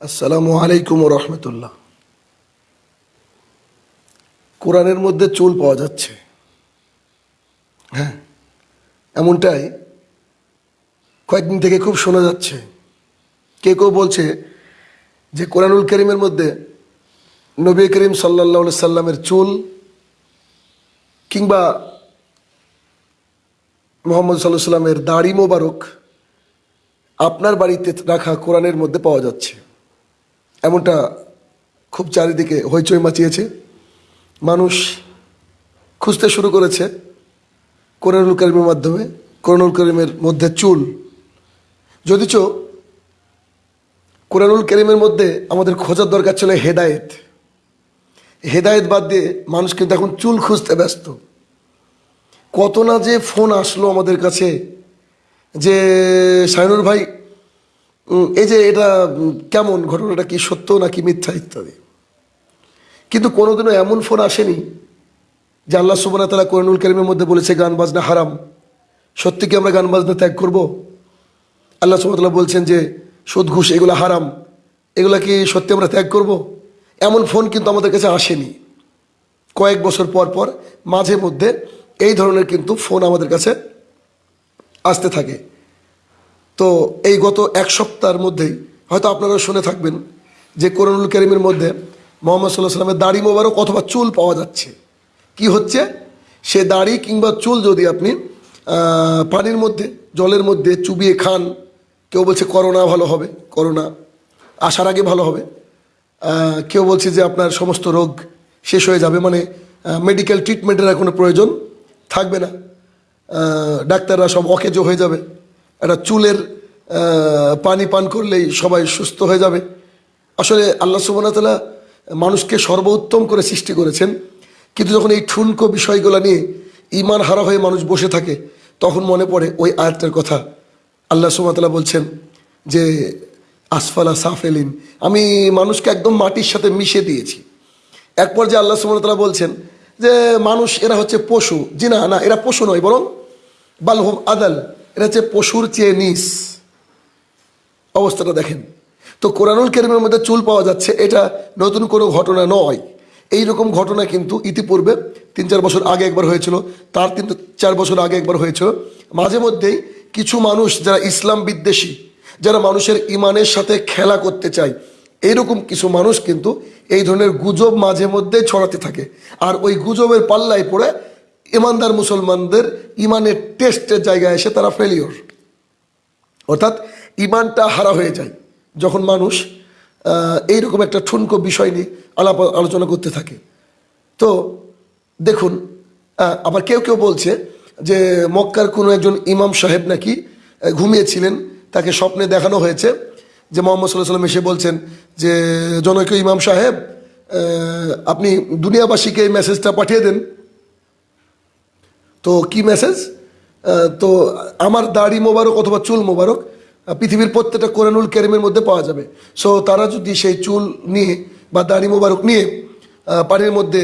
আসসালামু আলাইকুম রহমতুল্লাহ। কোরআনের মধ্যে চুল পাওয়া যাচ্ছে। হ্যাঁ এমনটাই কয়েকদিন থেকে খুব শোনা যাচ্ছে। কে কেউ বলছে যে কোরআনুল করিমের মধ্যে নবী করিম সাল্লাহ সাল্লামের চুল কিংবা মোহাম্মদ সাল্লাহ সাল্লামের দাড়ি মোবারক আপনার বাড়িতে রাখা কোরআনের মধ্যে পাওয়া যাচ্ছে। এমনটা খুব চারিদিকে হইচই মাচিয়েছে। মানুষ খুঁজতে শুরু করেছে কোরআনুল করিমের মাধ্যমে, কোরআনুল করিমের মধ্যে চুল। যদিচ কোরআনুল করিমের মধ্যে আমাদের খোঁজার দরকার ছিল হেদায়েত। হেদায়েত বাদ দিয়ে মানুষ কিন্তু এখন চুল খুঁজতে ব্যস্ত। কত না যে ফোন আসলো আমাদের কাছে যে সাইনুর ভাই এই যে এটা কেমন ঘটনাটা কি সত্য নাকি মিথ্যা ইত্যাদি? কিন্তু কোনোদিনও এমন ফোন আসেনি যে আল্লাহ সুবান তালা কোরআনুল করিমের মধ্যে বলেছে গান বাজনা হারাম। সত্যি কি আমরা গান বাজনা ত্যাগ করব? আল্লাহ সুবাহতাল্লাহ বলছেন যে, সুদ, ঘুষ, এগুলো হারাম। এগুলা কি সত্যি আমরা ত্যাগ করব? এমন ফোন কিন্তু আমাদের কাছে আসেনি। কয়েক বছর পর পর, মাঝে মধ্যে এই ধরনের কিন্তু ফোন আমাদের কাছে আসতে থাকে। তো এই গত এক সপ্তাহের মধ্যেই হয়তো আপনারা শুনে থাকবেন যে কোরআনুল করিমের মধ্যে মোহাম্মদ সাল্লাহ সাল্লামের দাড়ি মোবারক অথবা চুল পাওয়া যাচ্ছে। কি হচ্ছে? সে দাড়ি কিংবা চুল যদি আপনি পানির মধ্যে, জলের মধ্যে চুবিয়ে খান, কেউ বলছে করোনা ভালো হবে, করোনা আসার আগে ভালো হবে কেউ বলছে যে আপনার সমস্ত রোগ শেষ হয়ে যাবে মানে মেডিকেল ট্রিটমেন্টের কোনো প্রয়োজন থাকবে না। ডাক্তাররা সব অকেজ হয়ে যাবে। একটা চুলের পানি পান করলেই সবাই সুস্থ হয়ে যাবে। আসলে আল্লাহ সুবাহতাল্লাহ মানুষকে সর্বোত্তম করে সৃষ্টি করেছেন। কিন্তু যখন এই ঠুনকো বিষয়গুলো নিয়ে ইমান হারা হয়ে মানুষ বসে থাকে, তখন মনে পড়ে ওই আয়াতের কথা। আল্লাহ সুবাহতাল্লাহ বলছেন যে, আসফালা সাফেলিন, আমি মানুষকে একদম মাটির সাথে মিশে দিয়েছি। এক পর্যায়ে আল্লাহ সুমতলা বলছেন যে, মানুষ এরা হচ্ছে পশু। জি না এরা পশু নয়, বরং বালহুম আদাল। এরা হচ্ছে পশুর চেয়ে নিস। অবস্থাটা দেখেন। তো কোরআনুল কেরিমের মধ্যে চুল পাওয়া যাচ্ছে, এটা নতুন কোনো ঘটনা নয়। এই রকম ঘটনা কিন্তু ইতিপূর্বে তিন চার বছর আগে একবার হয়েছিল, তার তিন চার বছর আগে একবার হয়েছিল। মাঝে মধ্যেই কিছু মানুষ যারা ইসলাম বিদ্বেষী, যারা মানুষের ইমানের সাথে খেলা করতে চায় এইরকম কিছু মানুষ কিন্তু এই ধরনের গুজব মাঝে মধ্যে ছড়াতে থাকে। আর ওই গুজবের পাল্লায় পড়ে ইমানদার মুসলমানদের ইমানের টেস্টের জায়গায় এসে তারা ফেলিওর অর্থাৎ ইমানটা হারা হয়ে যায় যখন মানুষ এইরকম একটা ঠুনকো বিষয় নিয়ে আলাপ আলোচনা করতে থাকে। তো দেখুন আবার কেউ কেউ বলছে যে মক্কার কোনো একজন ইমাম সাহেব নাকি ঘুমিয়েছিলেন, তাকে স্বপ্নে দেখানো হয়েছে যে মোহাম্মদ সাল্লাহ সাল্লাম এসে বলছেন যে, জনৈক ইমাম সাহেব আপনি দুনিয়াবাসীকে এই মেসেজটা পাঠিয়ে দেন। তো কি মেসেজ তো আমার দাড়ি মোবারক অথবা চুল মোবারক পৃথিবীর প্রত্যেকটা কোরআনুল কেরিমের মধ্যে পাওয়া যাবে। সো তারা যদি সেই চুল নিয়ে বা দাড়ি মোবারক নিয়ে পানির মধ্যে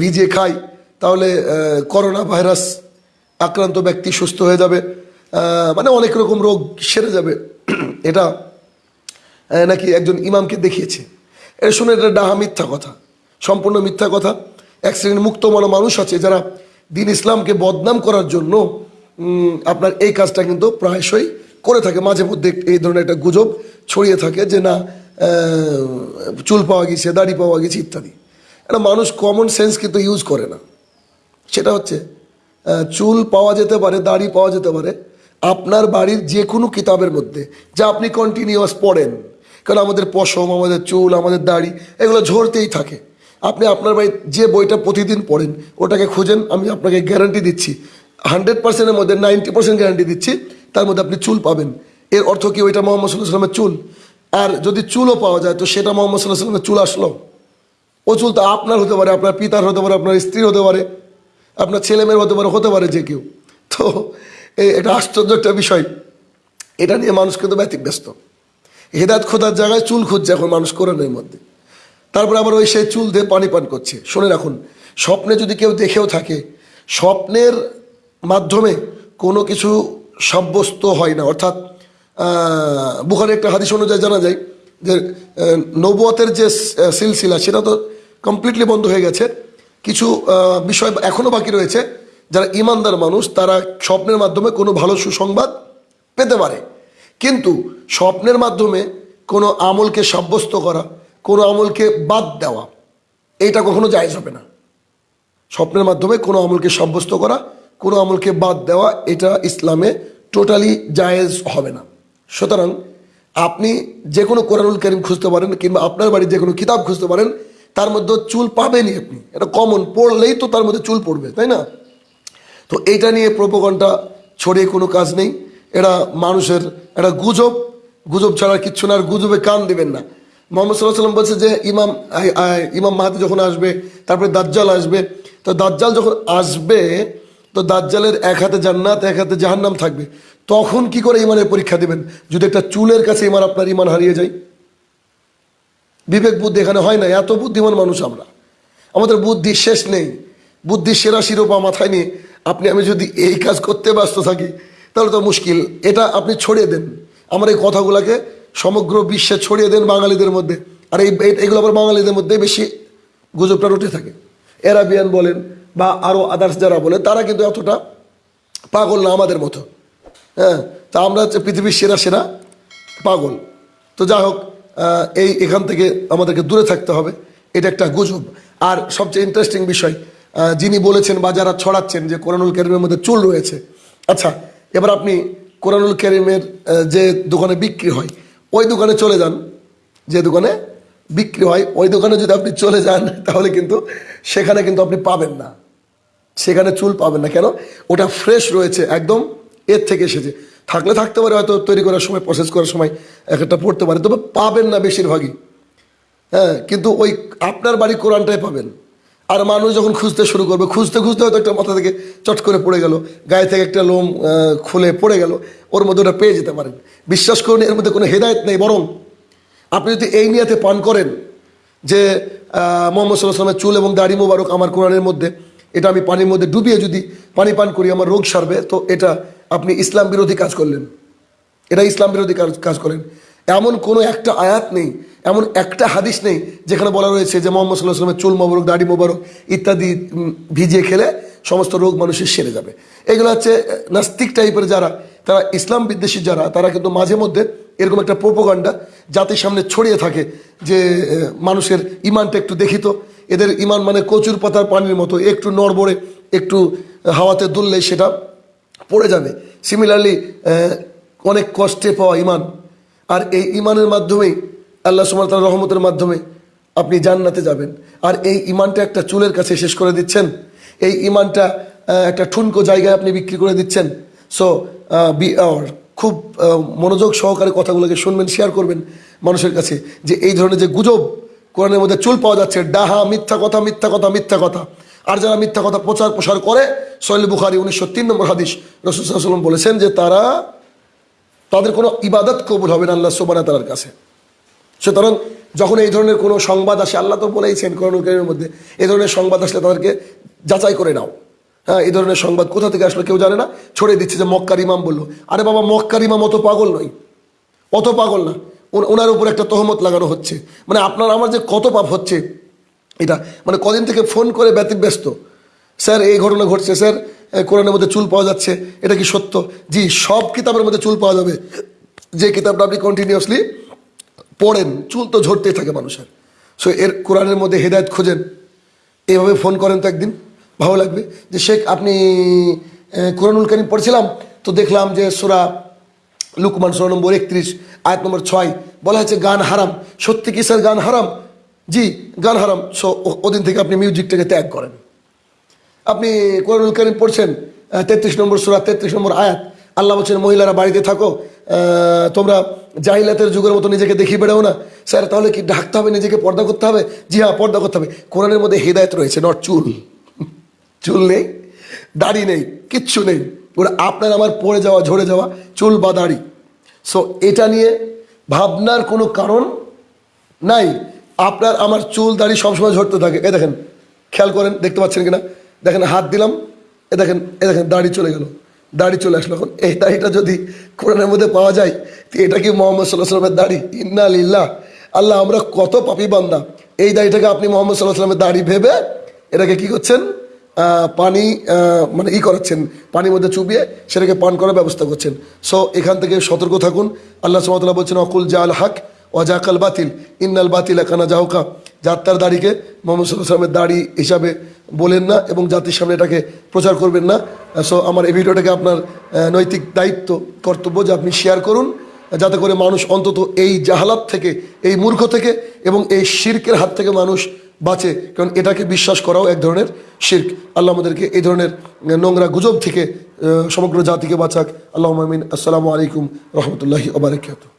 ভিজিয়ে খায়, তাহলে করোনা ভাইরাস আক্রান্ত ব্যক্তি সুস্থ হয়ে যাবে। মানে অনেক রকম রোগ সেরে যাবে। এটা নাকি একজন ইমামকে দেখিয়েছে। এটা শুনে এটা ডাহা মিথ্যা কথা, সম্পূর্ণ মিথ্যা কথা। এক শ্রেণির মুক্ত মনা মানুষ আছে যারা দিন ইসলামকে বদনাম করার জন্য আপনার এই কাজটা কিন্তু প্রায়শই করে থাকে। মাঝে মধ্যে এই ধরনের একটা গুজব ছড়িয়ে থাকে যে, না চুল পাওয়া গেছে, দাড়ি পাওয়া গেছে, ইত্যাদি। এটা মানুষ কমন সেন্স কিন্তু ইউজ করে না। সেটা হচ্ছে চুল পাওয়া যেতে পারে, দাড়ি পাওয়া যেতে পারে, আপনার বাড়ির যে কোনো কিতাবের মধ্যে, যা আপনি কন্টিনিউয়াস পড়েন। কারণ আমাদের পশম, আমাদের চুল, আমাদের দাড়ি, এগুলো ঝরতেই থাকে। আপনি আপনার বাড়ির যে বইটা প্রতিদিন পড়েন, ওটাকে খুঁজেন, আমি আপনাকে গ্যারান্টি দিচ্ছি। হান্ড্রেড পার্সেন্টের মধ্যে নাইনটি পার্সেন্ট গ্যারান্টি দিচ্ছি, তার মধ্যে আপনি চুল পাবেন। এর অর্থ কি ওইটা মোহাম্মদ সাল্লাহ সাল্লামের চুল? আর যদি চুলও পাওয়া যায়, তো সেটা মোহাম্মদ সাল্লাহ সাল্লামের চুল আসলো। ও চুল তো আপনার হতে পারে, আপনার পিতার হতে পারে, আপনার স্ত্রীর হতে পারে, আপনার ছেলে মেয়ের হতে পারে হতে পারে যে কেউ। তো এটা আশ্চর্য একটা বিষয়। এটা নিয়ে মানুষ কিন্তু ব্যতিক ব্যস্ত হেদাত খোদার জায়গায় চুল খুঁজছে, এখন মানুষ কোরআনের মধ্যে। তারপরে আবার ওই সেই চুল দিয়ে পানি পান করছে। শুনে রাখুন, স্বপ্নে যদি কেউ দেখেও থাকে, স্বপ্নের মাধ্যমে কোনো কিছু সাব্যস্ত হয় না। অর্থাৎ বুখারে একটা হাদিস অনুযায়ী জানা যায় যে নবুয়তের যে সিলসিলা, সেটা তো কমপ্লিটলি বন্ধ হয়ে গেছে। কিছু বিষয় এখনও বাকি রয়েছে। যারা ইমানদার মানুষ, তারা স্বপ্নের মাধ্যমে কোনো ভালো সুসংবাদ পেতে পারে। কিন্তু স্বপ্নের মাধ্যমে কোনো আমলকে সাব্যস্ত করা কোনো আমলকে বাদ দেওয়া এইটা কখনো জায়েজ হবে না। স্বপ্নের মাধ্যমে কোনো আমলকে সাব্যস্ত করা, কোনো আমলকে বাদ দেওয়া, এটা ইসলামে টোটালি জায়েজ হবে না। সুতরাং আপনি যে কোনো কোরআনুল করিম খুঁজতে পারেন কিংবা আপনার বাড়ির যে কোনো কিতাব খুঁজতে পারেন, তার মধ্যে চুল পাবেনই আপনি। এটা কমন পড়লেই তো তার মধ্যে চুল পড়বে, তাই না? তো এইটা নিয়ে প্রোপোগনটা ছড়িয়ে কোনো কাজ নেই। এটা মানুষের একটা গুজব গুজব ছাড়া কিচ্ছু না, আর গুজবে কান দেবেন না। মোহাম্মদ সাল্লাহ সাল্লাম বলছে যে ইমাম ইমাম মাহাদি যখন আসবে, তারপরে দাজ্জাল আসবে, তো দাজ্জাল যখন আসবে, তো দাজ্জালের এক হাতে জান্নাত, এক হাতে জাহান্নাম থাকবে। তখন কি করে ইমানের পরীক্ষা দেবেন? যদি একটা চুলের কাছে ইমান, আপনার ইমান হারিয়ে যায়। বিবেক বুদ্ধি এখানে হয় না, এত বুদ্ধিমান মানুষ আমরা। আমাদের বুদ্ধি শেষ নেই। বুদ্ধি সেরা শিরোপা মাথায় নিয়ে আপনি, আমি যদি এই কাজ করতে ব্যস্ত থাকি, তাহলে তো মুশকিল। এটা আপনি ছড়িয়ে দেন। আমার এই কথাগুলোকে সমগ্র বিশ্বে ছড়িয়ে দেন বাঙালিদের মধ্যে। আর এই এগুলো আবার বাঙালিদের মধ্যে বেশি গুজবটা উঠে থাকে। এরাবিয়ান বলেন বা আরও আদার্স যারা বলেন, তারা কিন্তু এতটা পাগল না আমাদের মতো। হ্যাঁ তা আমরা হচ্ছে পৃথিবীর সেরা সেরা পাগল। তো যাই হোক এই এখান থেকে আমাদেরকে দূরে থাকতে হবে। এটা একটা গুজব। আর সবচেয়ে ইন্টারেস্টিং বিষয় যিনি বলেছেন বা যারা ছড়াচ্ছেন যে কোরআনুল করিমের মধ্যে চুল রয়েছে। আচ্ছা এবার আপনি কোরআনুল করিমের যে দোকানে বিক্রি হয় ওই দোকানে চলে যান। যে দোকানে বিক্রি হয়, ওই দোকানে যদি আপনি চলে যান, তাহলে কিন্তু সেখানে কিন্তু আপনি পাবেন না। সেখানে চুল পাবেন না। কেন? ওটা ফ্রেশ রয়েছে, একদম এর থেকে এসেছে। থাকলে থাকতে পারে, হয়তো তৈরি করার সময় প্রসেস করার সময় এক একটা পড়তে পারে, তবে পাবেন না বেশিরভাগই। হ্যাঁ কিন্তু ওই আপনার বাড়ি কোরআনটাই পাবেন। আর মানুষ যখন খুঁজতে শুরু করবে, খুঁজতে খুঁজতে হয়তো একটা মাথা থেকে চট করে পড়ে গেল, গায়ে থেকে একটা লোম খুলে পড়ে গেল, ওর মধ্যে ওটা পেয়ে যেতে পারেন। বিশ্বাস করুন, এর মধ্যে কোনো হেদায়ত নেই, বরং আপনি যদি এই নিয়াতে পান করেন যে মোহাম্মদ সাল্লাহ চুল এবং দাড়ি মোবারক আমার কোরআনের মধ্যে, এটা আমি পানির মধ্যে ডুবিয়ে যদি পানি পান করি, আমার রোগ সারবে, তো এটা আপনি ইসলাম বিরোধী কাজ করলেন। এটা ইসলাম বিরোধী কাজ কাজ করেন। এমন কোনো একটা আয়াত নেই, এমন একটা হাদিস নেই যেখানে বলা রয়েছে যে মোহাম্মদ সাল্লাহ সাল্লামের চুল মোবারক, দাড়ি মোবারক ইত্যাদি ভিজিয়ে খেলে সমস্ত রোগ মানুষের সেরে যাবে। এগুলো হচ্ছে নাস্তিক টাইপের যারা, তারা ইসলাম বিদ্বেষী যারা, তারা কিন্তু মাঝে মধ্যে এরকম একটা প্রোপোগান্ডা জাতির সামনে ছড়িয়ে থাকে যে মানুষের ইমানটা একটু দেখিত। এদের ইমান মানে কচুর পাতার পানির মতো, একটু নড়বড়ে, একটু হাওয়াতে দুললে সেটা পড়ে যাবে। সিমিলারলি অনেক কষ্টে পাওয়া ইমান আর এই ইমানের মাধ্যমেই আল্লাহ সুমার তার রহমতের মাধ্যমে আপনি জান্নাতে যাবেন। আর এই ইমানটা একটা চুলের কাছে শেষ করে দিচ্ছেন। এই ইমানটা একটা ঠুনকো জায়গায় আপনি বিক্রি করে দিচ্ছেন। সো বি খুব মনোযোগ সহকারে কথাগুলোকে শুনবেন শেয়ার করবেন মানুষের কাছে যে এই ধরনের যে গুজব, কোরআনের মধ্যে চুল পাওয়া যাচ্ছে, ডাহা, মিথ্যা কথা মিথ্যা কথা মিথ্যা কথা। আর যারা মিথ্যা কথা প্রচার প্রসার করে সৈল বুখারি উনিশশো তিন নম্বর হাদিস রসুলাম বলেছেন যে তারা তাদের কোনো ইবাদত কবুল হবে না আল্লাহ সোবানা তালার কাছে। সুতরাং যখন এই ধরনের কোনো সংবাদ আসে, আল্লাহ তো বলেইছেন করণের মধ্যে এই ধরনের সংবাদ আসলে তাদেরকে যাচাই করে নাও। হ্যাঁ এই ধরনের সংবাদ কোথা থেকে আসলো কেউ জানে না? ছড়িয়ে দিচ্ছে যে মক্কার ইমাম বলল, আরে বাবা, মক্কার ইমাম অত পাগল নয়। অত পাগল না। ওনার উপর একটা তহমত লাগানো হচ্ছে। মানে আপনার, আমার যে কত পাপ হচ্ছে, এটা মানে কদিন থেকে ফোন করে ব্যতিব্যস্ত। স্যার, এই ঘটনা ঘটছে, স্যার কোরআনের মধ্যে চুল পাওয়া যাচ্ছে, এটা কি সত্য? জি, সব কিতাবের মধ্যে চুল পাওয়া যাবে। যে কিতাবটা আপনি কন্টিনিউয়াসলি পড়েন, চুল তো ঝরতেই থাকে মানুষের। সো এর কোরআনের মধ্যে হেদায়ত খোঁজেন। এভাবে ফোন করেন তো একদিন, ভালো লাগবে। যে শেখ, আপনি কোরআনুল করিম পড়ছিলাম, তো দেখলাম যে সুরা লুকমান, সুরা নম্বর একত্রিশ, আয়াত নম্বর ছয়, বলা হয়েছে গান হারাম। সত্যি কি স্যার, গান হারাম? জি, গান হারাম। সো ওদিন থেকে আপনি মিউজিকটাকে ত্যাগ করেন। আপনি কোরআনুল করিম পড়ছেন তেত্রিশ নম্বর সুরা, তেত্রিশ নম্বর আয়াত। আল্লাহ বলছেন, মহিলারা বাড়িতে থাকো তোমরা জাহিলাতের যুগের মতো নিজেকে দেখিয়ে বেড়াও না। স্যার, তাহলে কি ঢাকতে হবে, নিজেকে পর্দা করতে হবে? জি হ্যাঁ পর্দা করতে হবে। কোরআনের মধ্যে হেদায়ত রয়েছে নট চুল। চুল নেই, দাড়ি নেই, কিচ্ছু নেই। ওরা আপনার আমার পড়ে যাওয়া, ঝরে যাওয়া, চুল বা দাড়ি। সো এটা নিয়ে ভাবনার কোনো কারণ নাই। আপনার আমার চুল, দাড়ি সবসময় ঝরতে থাকে। এ দেখেন, খেয়াল করেন, দেখতে পাচ্ছেন কিনা? দেখেন হাত দিলাম, এ দেখেন এ দেখেন, দাড়ি চলে গেল। দাড়ি চলে আসলো এখন। এই দাড়িটা যদি কোরআনের মধ্যে পাওয়া যায়, তো এটা কি মোহাম্মদ সাল্লাহ সাল্লামের দাড়ি? ইন্না লিল্লাহ। আল্লাহ, আমরা কত পাপি বান্দা। এই দাড়িটাকে আপনি মোহাম্মদ সাল্লাহ সাল্লামের দাড়ি ভেবে এটাকে কি করছেন? পানি মানে ই করাচ্ছেন, পানির মধ্যে চুবিয়ে সেটাকে পান করার ব্যবস্থা করছেন। সো, এখান থেকে সতর্ক থাকুন। আল্লাহ সুমতলা বলছেন, অকুল জাল হক ওয়াজাকাল বাতিল। ইন্নাল বাতিল একানা জাহকা যাত্রার দাড়িকে মোহাম্মদ সাল্লামের দাড়ি হিসাবে বলেন না এবং জাতির সামনে এটাকে প্রচার করবেন না। সো আমার এই ভিডিওটাকে আপনার নৈতিক দায়িত্ব, কর্তব্য যে আপনি শেয়ার করুন, যাতে করে মানুষ অন্তত এই জাহালাত থেকে, এই মূর্খ থেকে এবং এই শির্কের হাত থেকে মানুষ বাঁচে। কারণ এটাকে বিশ্বাস করাও এক ধরনের শির্ক। আল্লাহ আমাদেরকে এই ধরনের নোংরা গুজব থেকে সমগ্র জাতিকে বাঁচাক। আল্লাহ আমিন। আসসালামু আলাইকুম রহমতুল্লাহি ওবরাকাতুহ